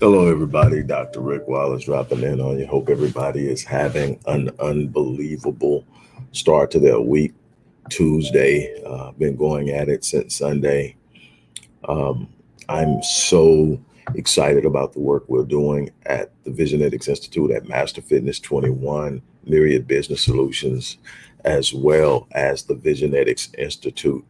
Hello, everybody. Dr. Rick Wallace dropping in on you. Hope everybody is having an unbelievable start to their week. Tuesday, uh, been going at it since Sunday. Um, I'm so excited about the work we're doing at the Visionetics Institute at Master Fitness 21, Myriad Business Solutions, as well as the Visionetics Institute,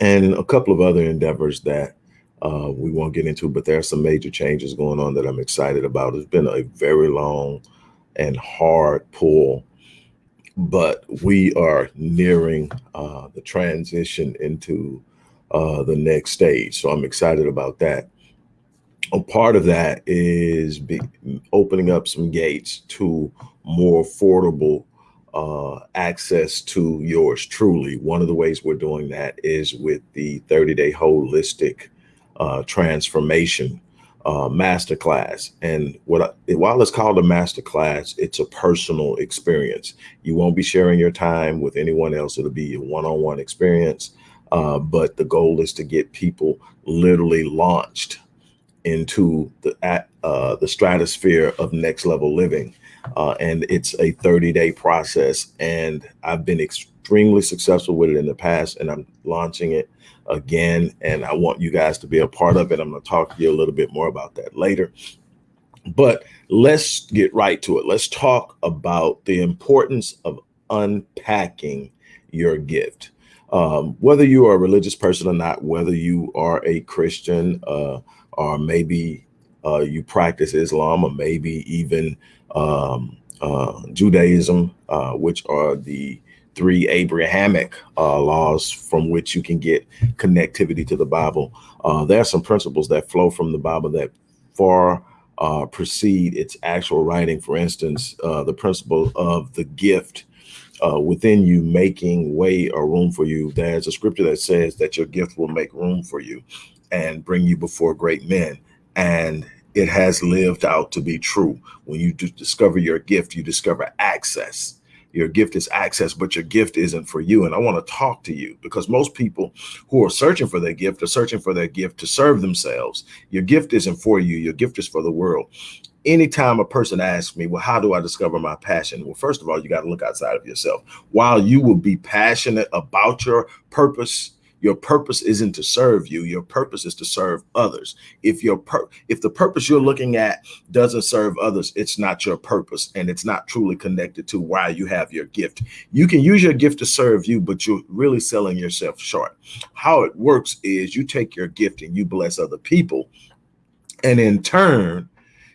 and a couple of other endeavors that uh, we won't get into, but there are some major changes going on that I'm excited about. It's been a very long and hard pull, but we are nearing uh, the transition into uh, the next stage. So I'm excited about that. A part of that is opening up some gates to more affordable uh, access to yours truly. One of the ways we're doing that is with the 30 day holistic uh, transformation uh, masterclass. And what I, while it's called a masterclass, it's a personal experience. You won't be sharing your time with anyone else. It'll be a one-on-one experience. Uh, but the goal is to get people literally launched into the uh, the stratosphere of next level living. Uh, and it's a 30 day process. And I've been extremely successful with it in the past, and I'm launching it again. And I want you guys to be a part of it. I'm going to talk to you a little bit more about that later. But let's get right to it. Let's talk about the importance of unpacking your gift. Um, whether you are a religious person or not, whether you are a Christian uh, or maybe uh, you practice Islam or maybe even um, uh, Judaism, uh, which are the three Abrahamic uh, laws from which you can get connectivity to the Bible. Uh, there are some principles that flow from the Bible that far uh, precede its actual writing. For instance, uh, the principle of the gift uh, within you making way or room for you. There's a scripture that says that your gift will make room for you and bring you before great men. And it has lived out to be true. When you discover your gift, you discover access your gift is access, but your gift isn't for you. And I want to talk to you because most people who are searching for their gift are searching for their gift to serve themselves. Your gift isn't for you. Your gift is for the world. Anytime a person asks me, well, how do I discover my passion? Well, first of all, you got to look outside of yourself. While you will be passionate about your purpose, your purpose isn't to serve you. Your purpose is to serve others. If your if the purpose you're looking at doesn't serve others, it's not your purpose and it's not truly connected to why you have your gift. You can use your gift to serve you, but you're really selling yourself short. How it works is you take your gift and you bless other people. And in turn,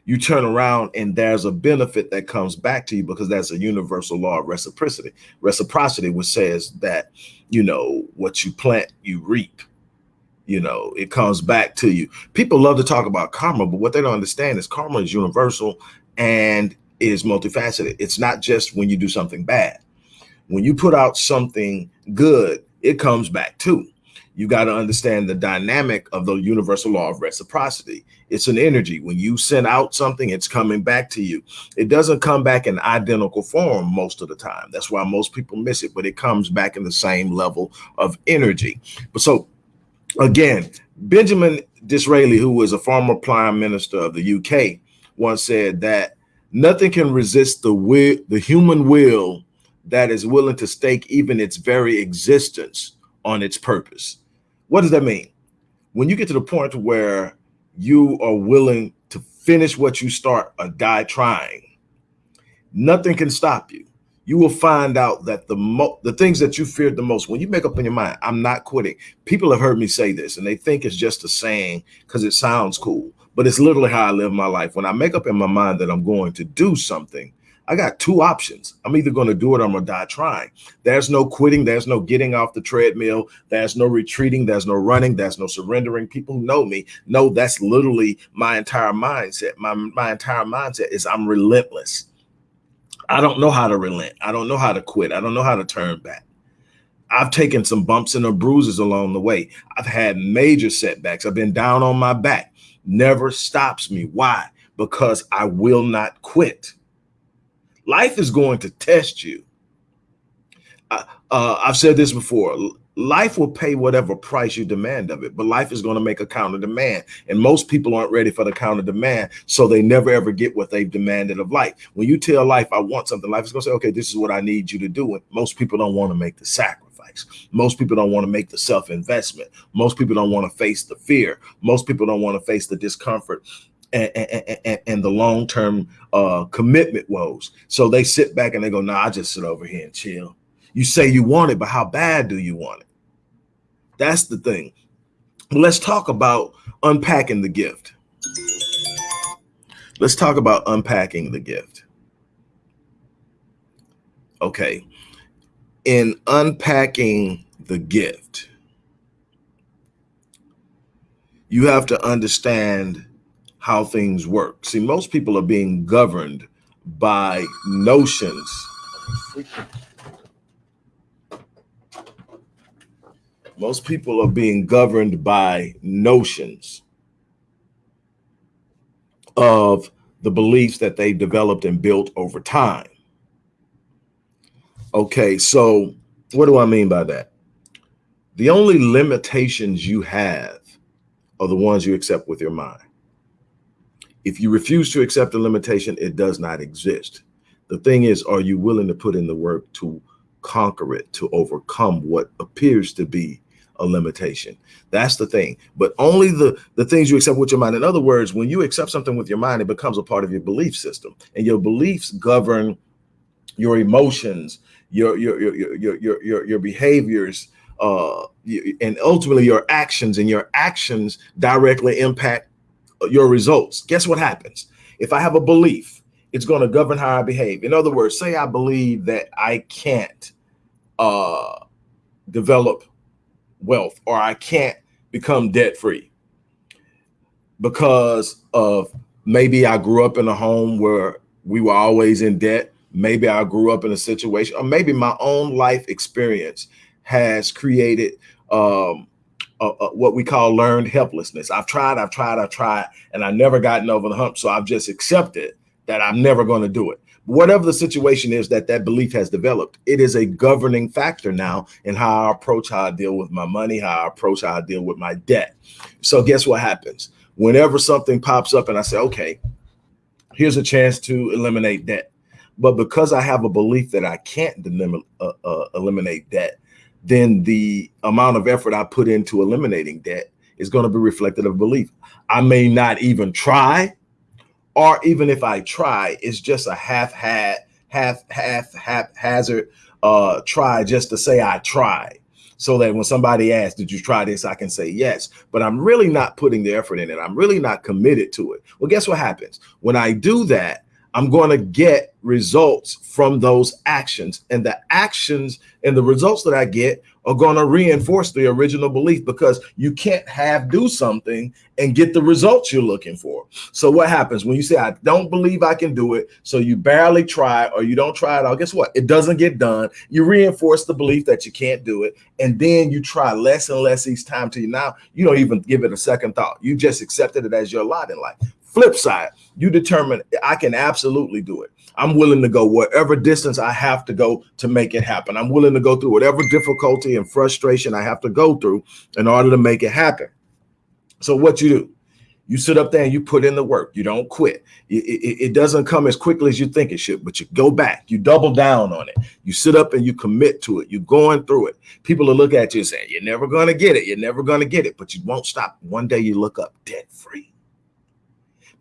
you turn around and there's a benefit that comes back to you because that's a universal law of reciprocity. Reciprocity, which says that, you know, what you plant, you reap. You know, it comes back to you. People love to talk about karma, but what they don't understand is karma is universal and is multifaceted. It's not just when you do something bad. When you put out something good, it comes back too you got to understand the dynamic of the universal law of reciprocity. It's an energy. When you send out something, it's coming back to you. It doesn't come back in identical form most of the time. That's why most people miss it, but it comes back in the same level of energy. But so again, Benjamin Disraeli, who was a former prime minister of the UK, once said that nothing can resist the will, the human will that is willing to stake even its very existence on its purpose. What does that mean? When you get to the point where you are willing to finish what you start or die trying, nothing can stop you. You will find out that the mo the things that you feared the most, when you make up in your mind, I'm not quitting. People have heard me say this and they think it's just a saying because it sounds cool, but it's literally how I live my life. When I make up in my mind that I'm going to do something, I got two options. I'm either going to do it or I'm going to die trying. There's no quitting. There's no getting off the treadmill. There's no retreating. There's no running. There's no surrendering. People who know me know that's literally my entire mindset. My, my entire mindset is I'm relentless. I don't know how to relent. I don't know how to quit. I don't know how to turn back. I've taken some bumps and bruises along the way. I've had major setbacks. I've been down on my back. Never stops me. Why? Because I will not quit. Life is going to test you. Uh, uh, I've said this before. life will pay whatever price you demand of it, but life is going to make a counter demand. And most people aren't ready for the counter demand. So they never ever get what they've demanded of life. When you tell life, I want something, life is going to say, okay, this is what I need you to do. And most people don't want to make the sacrifice. Most people don't want to make the self investment. Most people don't want to face the fear. Most people don't want to face the discomfort. And, and, the long term uh, commitment woes. So they sit back and they go, Nah, I just sit over here and chill you say you want it, but how bad do you want it? That's the thing. Let's talk about unpacking the gift. Let's talk about unpacking the gift. Okay. In unpacking the gift, you have to understand how things work. See, most people are being governed by notions Most people are being governed by notions of the beliefs that they developed and built over time. Okay, so what do I mean by that? The only limitations you have are the ones you accept with your mind. If you refuse to accept a limitation, it does not exist. The thing is, are you willing to put in the work to conquer it, to overcome what appears to be a limitation. That's the thing. But only the the things you accept with your mind. In other words, when you accept something with your mind, it becomes a part of your belief system, and your beliefs govern your emotions, your your your your your your, your behaviors, uh, and ultimately your actions. And your actions directly impact your results. Guess what happens if I have a belief? It's going to govern how I behave. In other words, say I believe that I can't uh, develop wealth or I can't become debt free because of maybe I grew up in a home where we were always in debt. Maybe I grew up in a situation, or maybe my own life experience has created um, a, a, what we call learned helplessness. I've tried, I've tried, I've tried, and I've never gotten over the hump. So I've just accepted that I'm never going to do it whatever the situation is that that belief has developed, it is a governing factor now in how I approach how I deal with my money, how I approach how I deal with my debt. So guess what happens? Whenever something pops up and I say, okay, here's a chance to eliminate debt. But because I have a belief that I can't uh, uh, eliminate debt, then the amount of effort I put into eliminating debt is going to be reflected of belief. I may not even try or even if I try, it's just a half hat, half half haphazard uh, try just to say I tried. So that when somebody asks, did you try this? I can say yes, but I'm really not putting the effort in it. I'm really not committed to it. Well, guess what happens? When I do that, I'm going to get results from those actions and the actions and the results that I get are going to reinforce the original belief because you can't have do something and get the results you're looking for. So what happens when you say, I don't believe I can do it. So you barely try or you don't try at all. Guess what? It doesn't get done. You reinforce the belief that you can't do it. And then you try less and less each time to you. Now you don't even give it a second thought. You just accepted it as your lot in life. Flip side, you determine I can absolutely do it. I'm willing to go whatever distance I have to go to make it happen. I'm willing to go through whatever difficulty and frustration I have to go through in order to make it happen. So what you do, you sit up there and you put in the work. You don't quit. It, it, it, doesn't come as quickly as you think it should, but you go back, you double down on it. You sit up and you commit to it. You're going through it. People will look at you and say, you're never going to get it. You're never going to get it, but you won't stop. One day you look up debt free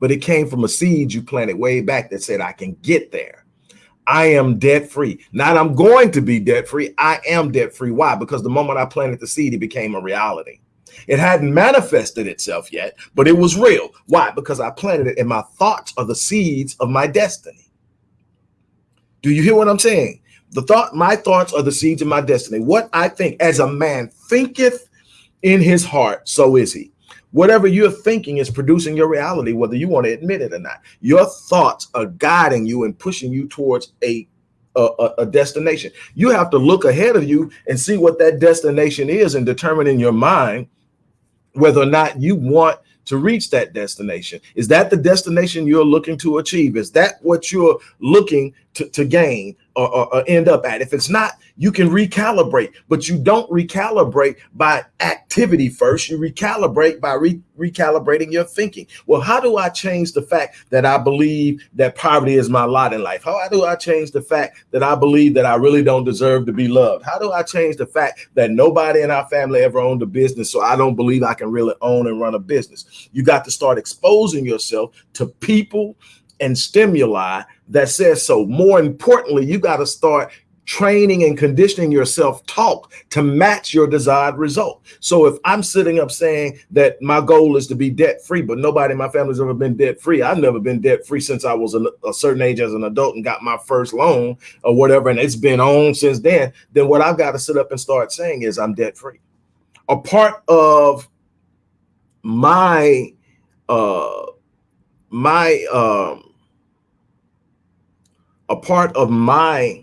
but it came from a seed you planted way back that said, I can get there. I am debt free. Not I'm going to be debt free. I am debt free. Why? Because the moment I planted the seed, it became a reality. It hadn't manifested itself yet, but it was real. Why? Because I planted it and my thoughts are the seeds of my destiny. Do you hear what I'm saying? The thought, my thoughts are the seeds of my destiny. What I think as a man thinketh in his heart, so is he. Whatever you're thinking is producing your reality, whether you want to admit it or not. Your thoughts are guiding you and pushing you towards a a, a, destination. You have to look ahead of you and see what that destination is and determine in your mind whether or not you want to reach that destination. Is that the destination you're looking to achieve? Is that what you're looking to, to gain or, or, or end up at? If it's not, you can recalibrate, but you don't recalibrate by activity first. You recalibrate by re recalibrating your thinking. Well, how do I change the fact that I believe that poverty is my lot in life? How do I change the fact that I believe that I really don't deserve to be loved? How do I change the fact that nobody in our family ever owned a business, so I don't believe I can really own and run a business? You got to start exposing yourself to people and stimuli that says so. More importantly, you got to start training and conditioning yourself talk to match your desired result. So if I'm sitting up saying that my goal is to be debt free, but nobody in my family's ever been debt free, I've never been debt free since I was a, a, certain age as an adult and got my first loan or whatever, and it's been on since then, then what I've got to sit up and start saying is I'm debt free. A part of my uh my um a part of my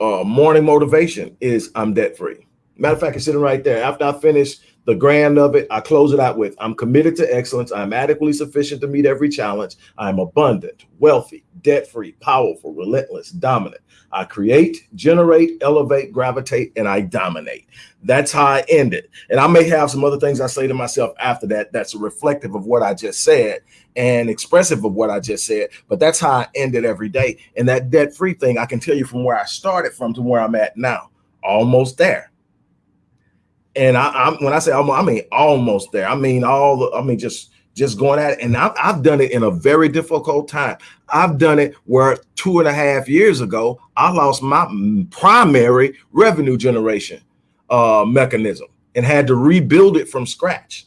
uh, morning motivation is I'm debt free. Matter of fact, it's sitting right there. After I finish the grand of it, I close it out with I'm committed to excellence. I'm adequately sufficient to meet every challenge. I'm abundant, wealthy, debt free, powerful, relentless, dominant. I create, generate, elevate, gravitate, and I dominate. That's how I end it. And I may have some other things I say to myself after that that's reflective of what I just said and expressive of what I just said. But that's how I end it every day. And that debt free thing, I can tell you from where I started from to where I'm at now, almost there. And I, am when I say almost, I mean almost there. I mean all the, I mean just just going at it. And I've, I've done it in a very difficult time. I've done it where two and a half years ago, I lost my primary revenue generation uh, mechanism and had to rebuild it from scratch.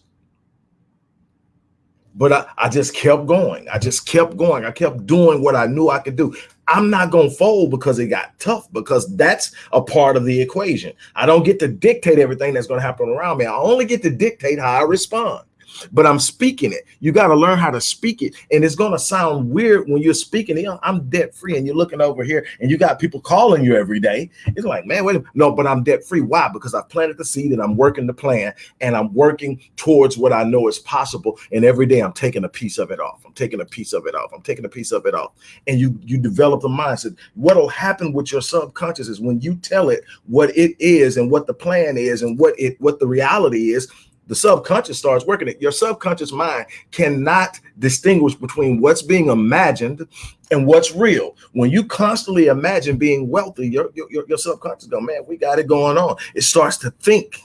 But I, I just kept going. I just kept going. I kept doing what I knew I could do. I'm not going to fold because it got tough because that's a part of the equation. I don't get to dictate everything that's going to happen around me. I only get to dictate how I respond but I'm speaking it. You got to learn how to speak it. And it's going to sound weird when you're speaking it. I'm debt free and you're looking over here and you got people calling you every day. It's like, man, wait. No, but I'm debt free. Why? Because I planted the seed and I'm working the plan and I'm working towards what I know is possible. And every day I'm taking a piece of it off. I'm taking a piece of it off. I'm taking a piece of it off. And you, you develop the mindset. What'll happen with your subconscious is when you tell it what it is and what the plan is and what it, what the reality is, the subconscious starts working it. Your subconscious mind cannot distinguish between what's being imagined and what's real. When you constantly imagine being wealthy, your, your, your subconscious go, man, we got it going on. It starts to think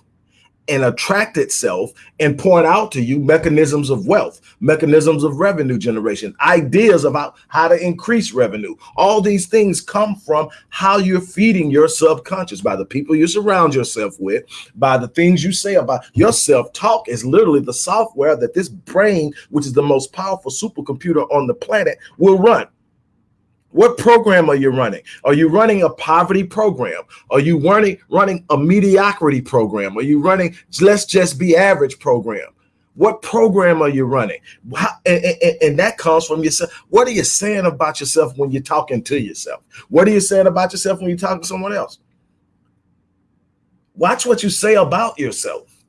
and attract itself and point out to you mechanisms of wealth, mechanisms of revenue generation, ideas about how to increase revenue. All these things come from how you're feeding your subconscious by the people you surround yourself with, by the things you say about your self-talk is literally the software that this brain, which is the most powerful supercomputer on the planet, will run. What program are you running? Are you running a poverty program? Are you running running a mediocrity program? Are you running let's just be average program? What program are you running? How, and, and, and, that comes from yourself. What are you saying about yourself when you're talking to yourself? What are you saying about yourself when you're talking to someone else? Watch what you say about yourself.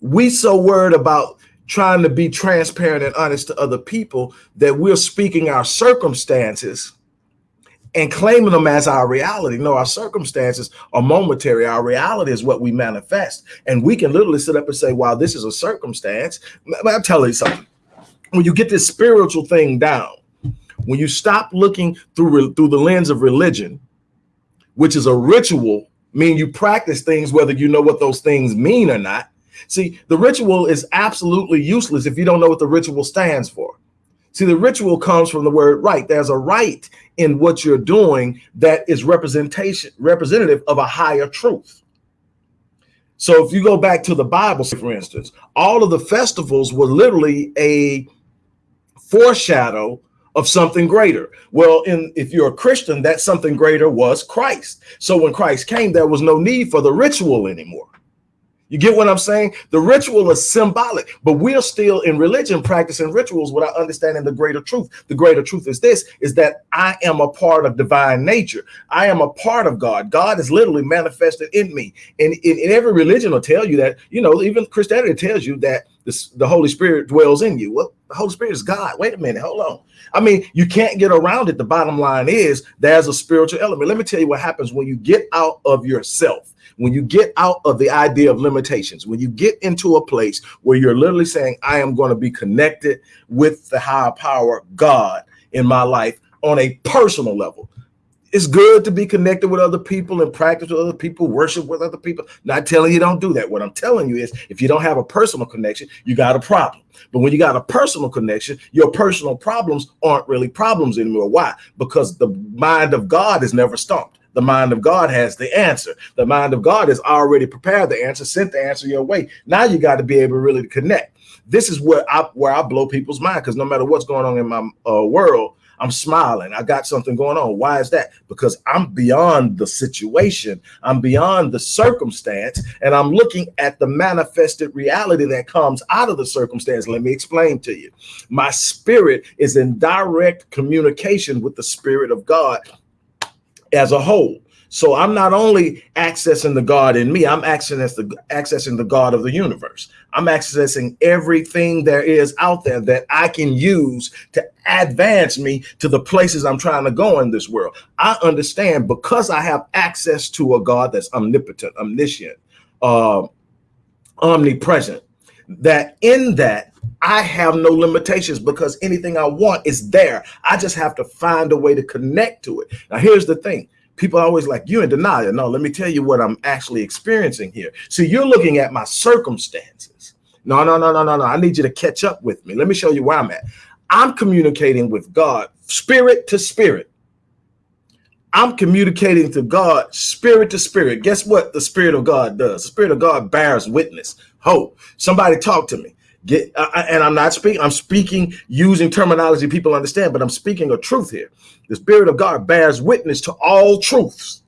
We so worried about trying to be transparent and honest to other people that we're speaking our circumstances and claiming them as our reality. No, our circumstances are momentary. Our reality is what we manifest. And we can literally sit up and say, wow, this is a circumstance. I'll tell you something. When you get this spiritual thing down, when you stop looking through, through the lens of religion, which is a ritual, meaning you practice things, whether you know what those things mean or not, See, the ritual is absolutely useless if you don't know what the ritual stands for. See, the ritual comes from the word right. There's a right in what you're doing that is representation representative of a higher truth. So if you go back to the Bible, for instance, all of the festivals were literally a foreshadow of something greater. Well, in if you're a Christian, that something greater was Christ. So when Christ came, there was no need for the ritual anymore. You get what I'm saying? The ritual is symbolic, but we're still in religion practicing rituals without understanding the greater truth. The greater truth is this, is that I am a part of divine nature. I am a part of God. God is literally manifested in me. And in, in every religion will tell you that, you know, even Christianity tells you that this, the Holy Spirit dwells in you. Well, the Holy Spirit is God. Wait a minute, hold on. I mean, you can't get around it. The bottom line is there's a spiritual element. Let me tell you what happens when you get out of yourself when you get out of the idea of limitations, when you get into a place where you're literally saying, I am going to be connected with the higher power, God, in my life on a personal level. It's good to be connected with other people and practice with other people, worship with other people. Not telling you don't do that. What I'm telling you is if you don't have a personal connection, you got a problem. But when you got a personal connection, your personal problems aren't really problems anymore. Why? Because the mind of God is never stumped. The mind of God has the answer. The mind of God has already prepared the answer, sent the answer your way. Now you got to be able really to really connect. This is where I where I blow people's mind because no matter what's going on in my uh, world, I'm smiling. I got something going on. Why is that? Because I'm beyond the situation. I'm beyond the circumstance and I'm looking at the manifested reality that comes out of the circumstance. Let me explain to you. My spirit is in direct communication with the spirit of God as a whole. So I'm not only accessing the God in me, I'm accessing the accessing the God of the universe. I'm accessing everything there is out there that I can use to advance me to the places I'm trying to go in this world. I understand because I have access to a God that's omnipotent, omniscient, uh, omnipresent, that in that I have no limitations because anything I want is there. I just have to find a way to connect to it. Now, here's the thing. People are always like you in denial. No let me tell you what i'm actually experiencing here. So you're looking at my circumstances. No no no no no no. I need you to catch up with me. Let me show you where i'm at. I'm communicating with god spirit to spirit i'm communicating to god spirit to spirit guess what the spirit of god does the spirit of god bears witness hope somebody talk to me Get, uh, and I'm not speaking, I'm speaking using terminology people understand, but I'm speaking a truth here. The Spirit of God bears witness to all truths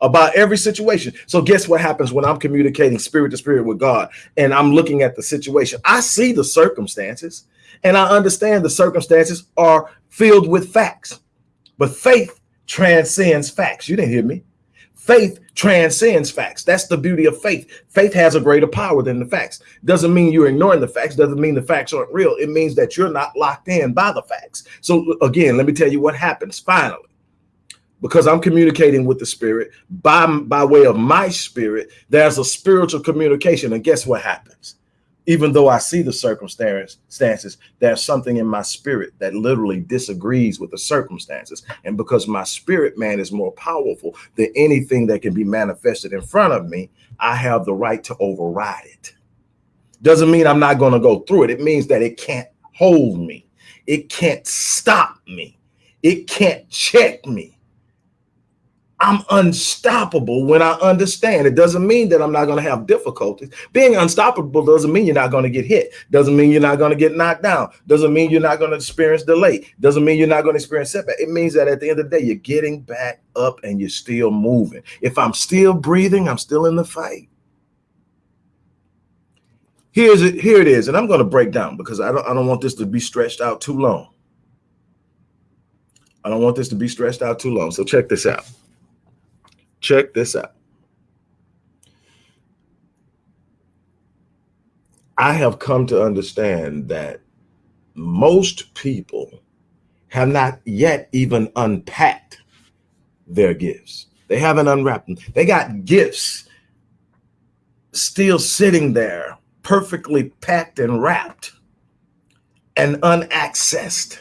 about every situation. So guess what happens when I'm communicating spirit to spirit with God and I'm looking at the situation? I see the circumstances and I understand the circumstances are filled with facts, but faith transcends facts. You didn't hear me. Faith transcends facts. That's the beauty of faith. Faith has a greater power than the facts. Doesn't mean you're ignoring the facts. Doesn't mean the facts aren't real. It means that you're not locked in by the facts. So again, let me tell you what happens finally. Because I'm communicating with the spirit by, by way of my spirit, there's a spiritual communication. And guess what happens? Even though I see the circumstances, there's something in my spirit that literally disagrees with the circumstances. And because my spirit man is more powerful than anything that can be manifested in front of me, I have the right to override it. Doesn't mean I'm not going to go through it. It means that it can't hold me. It can't stop me. It can't check me. I'm unstoppable when I understand. It doesn't mean that I'm not going to have difficulties. Being unstoppable doesn't mean you're not going to get hit. Doesn't mean you're not going to get knocked down. Doesn't mean you're not going to experience delay. Doesn't mean you're not going to experience setback. It means that at the end of the day, you're getting back up and you're still moving. If I'm still breathing, I'm still in the fight. Here's it. Here it is, and I'm going to break down because I don't. I don't want this to be stretched out too long. I don't want this to be stretched out too long. So check this out. Check this out. I have come to understand that most people have not yet even unpacked their gifts. They haven't unwrapped them. They got gifts still sitting there, perfectly packed and wrapped and unaccessed.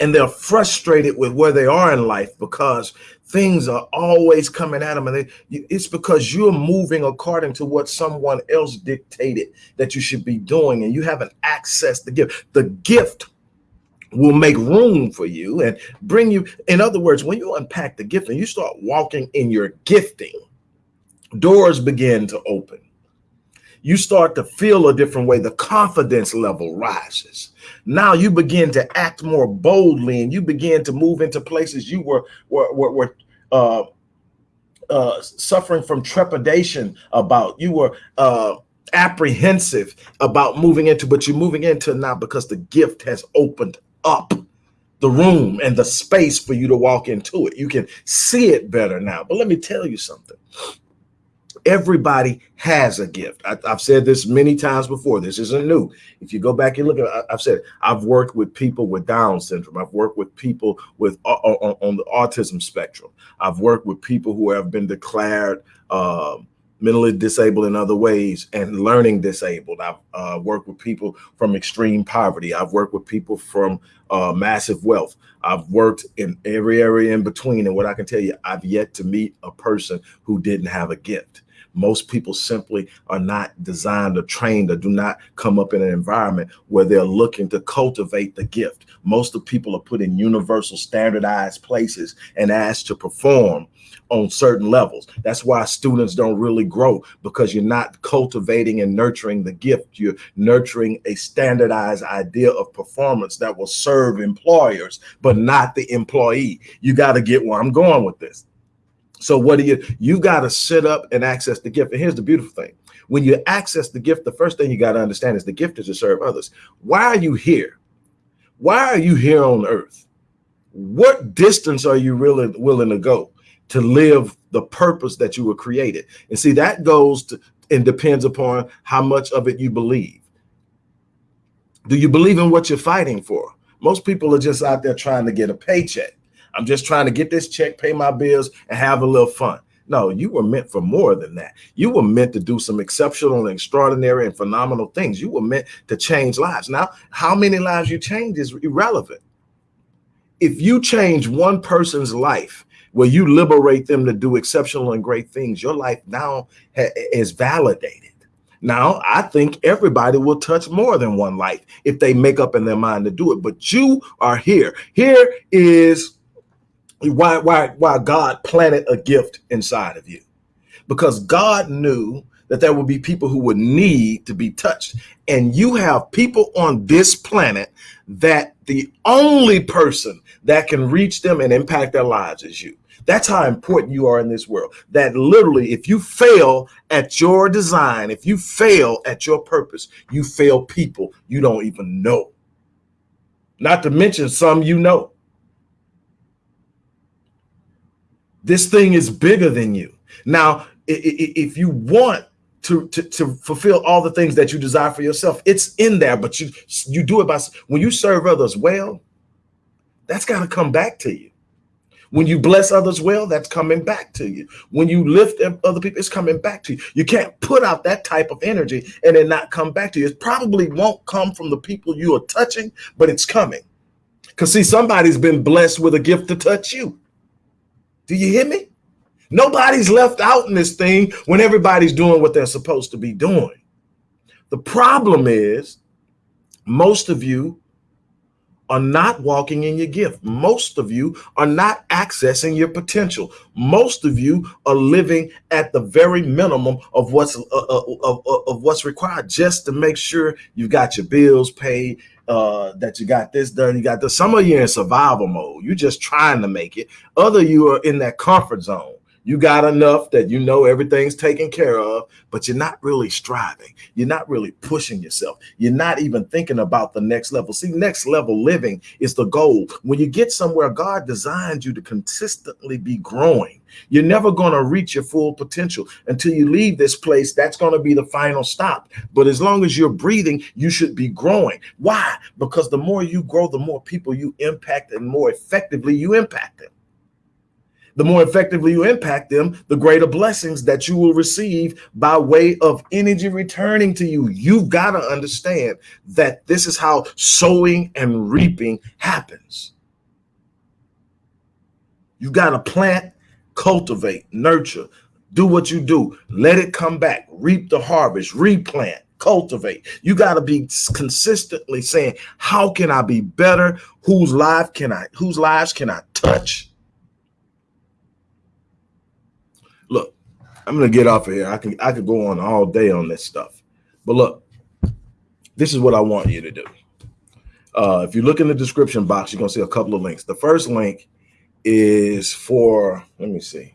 And they're frustrated with where they are in life because things are always coming at them and they, it's because you're moving according to what someone else dictated that you should be doing and you haven't accessed the gift. The gift will make room for you and bring you in other words when you unpack the gift and you start walking in your gifting doors begin to open you start to feel a different way the confidence level rises now you begin to act more boldly and you begin to move into places you were were were, were uh, uh, suffering from trepidation about, you were uh, apprehensive about moving into, but you're moving into now because the gift has opened up the room and the space for you to walk into it. You can see it better now. But let me tell you something everybody has a gift. I, have said this many times before. This isn't new. If you go back and look at, I've said I've worked with people with Down syndrome. I've worked with people with uh, on, on the autism spectrum. I've worked with people who have been declared uh, mentally disabled in other ways and learning disabled. I've uh, worked with people from extreme poverty. I've worked with people from uh, massive wealth. I've worked in every area in between. And what I can tell you, I've yet to meet a person who didn't have a gift. Most people simply are not designed or trained or do not come up in an environment where they're looking to cultivate the gift. Most of people are put in universal standardized places and asked to perform on certain levels. That's why students don't really grow because you're not cultivating and nurturing the gift. You're nurturing a standardized idea of performance that will serve employers, but not the employee. You got to get where I'm going with this. So what do you, you got to sit up and access the gift. And here's the beautiful thing. When you access the gift, the first thing you got to understand is the gift is to serve others. Why are you here? Why are you here on earth? What distance are you really willing to go to live the purpose that you were created? And see, that goes to, and depends upon how much of it you believe. Do you believe in what you're fighting for? Most people are just out there trying to get a paycheck. I'm just trying to get this check, pay my bills, and have a little fun. No, you were meant for more than that. You were meant to do some exceptional and extraordinary and phenomenal things. You were meant to change lives. Now, how many lives you change is irrelevant. If you change one person's life where you liberate them to do exceptional and great things, your life now is validated. Now, I think everybody will touch more than one life if they make up in their mind to do it. But you are here. Here is why why why God planted a gift inside of you. Because God knew that there would be people who would need to be touched. And you have people on this planet that the only person that can reach them and impact their lives is you. That's how important you are in this world. That literally if you fail at your design if you fail at your purpose you fail people you don't even know. Not to mention some you know This thing is bigger than you. Now, if you want to, to, to fulfill all the things that you desire for yourself, it's in there, but you, you do it by, when you serve others well, that's got to come back to you. When you bless others well, that's coming back to you. When you lift other people, it's coming back to you. You can't put out that type of energy and then not come back to you. It probably won't come from the people you are touching, but it's coming. Because see, somebody's been blessed with a gift to touch you. Do you hear me? Nobody's left out in this thing when everybody's doing what they're supposed to be doing. The problem is most of you are not walking in your gift. Most of you are not accessing your potential. Most of you are living at the very minimum of what's uh, uh, of, of what's required just to make sure you've got your bills paid, uh, that you got this done, you got this. Some of you in survival mode. You're just trying to make it. Other you are in that comfort zone. You got enough that you know everything's taken care of, but you're not really striving. You're not really pushing yourself. You're not even thinking about the next level. See, next level living is the goal. When you get somewhere, God designed you to consistently be growing. You're never going to reach your full potential until you leave this place. That's going to be the final stop. But as long as you're breathing, you should be growing. Why? Because the more you grow, the more people you impact and more effectively you impact them the more effectively you impact them, the greater blessings that you will receive by way of energy returning to you. You've got to understand that this is how sowing and reaping happens. You got to plant, cultivate, nurture, do what you do, let it come back, reap the harvest, replant cultivate. You got to be consistently saying, how can I be better? Whose life can I, whose lives can I touch? Look, I'm gonna get off of here. I can I could go on all day on this stuff, but look, this is what I want you to do. Uh, if you look in the description box, you're gonna see a couple of links. The first link is for let me see.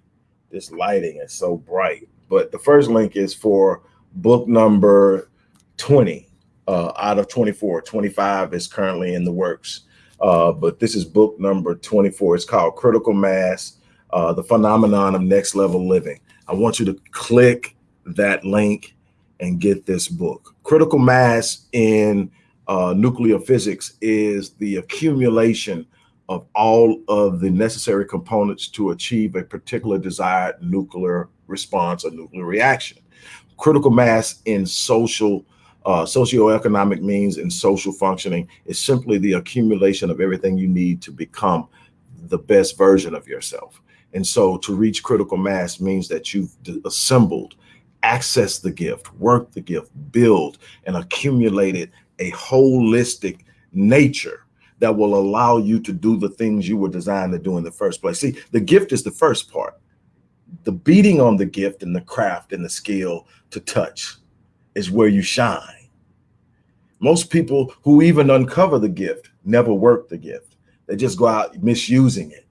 This lighting is so bright. But the first link is for book number 20 uh, out of 24. 25 is currently in the works. Uh, but this is book number 24. It's called Critical Mass, uh, The Phenomenon of Next Level Living. I want you to click that link and get this book. Critical mass in uh, nuclear physics is the accumulation of all of the necessary components to achieve a particular desired nuclear response or nuclear reaction. Critical mass in social, uh, socioeconomic means and social functioning is simply the accumulation of everything you need to become the best version of yourself. And so to reach critical mass means that you've assembled, accessed the gift, worked the gift, build and accumulated a holistic nature that will allow you to do the things you were designed to do in the first place. See, the gift is the first part. The beating on the gift and the craft and the skill to touch is where you shine. Most people who even uncover the gift never work the gift. They just go out misusing it.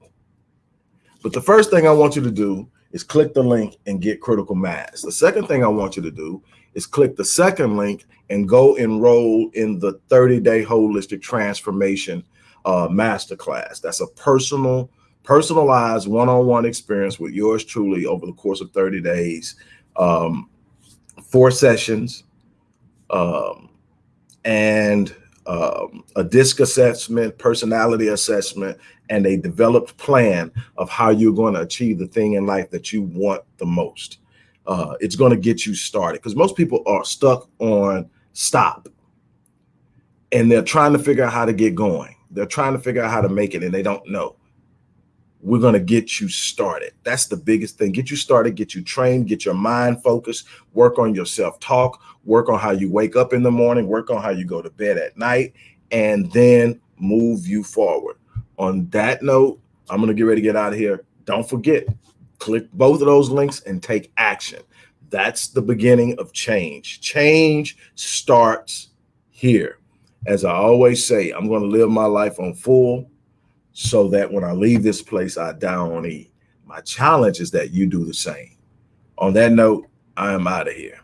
But the first thing I want you to do is click the link and get critical mass. The second thing I want you to do is click the second link and go enroll in the 30-day holistic transformation uh, masterclass. That's a personal, personalized one-on-one -on -one experience with yours truly over the course of 30 days, um, four sessions, um, and um, a DISC assessment, personality assessment, and a developed plan of how you're going to achieve the thing in life that you want the most. Uh, it's going to get you started because most people are stuck on stop and they're trying to figure out how to get going. They're trying to figure out how to make it and they don't know. We're going to get you started. That's the biggest thing. Get you started, get you trained, get your mind focused, work on your self-talk, work on how you wake up in the morning, work on how you go to bed at night, and then move you forward. On that note, I'm going to get ready to get out of here. Don't forget, click both of those links and take action. That's the beginning of change. Change starts here. As I always say, I'm going to live my life on full so that when I leave this place, I die on E. My challenge is that you do the same. On that note, I am out of here.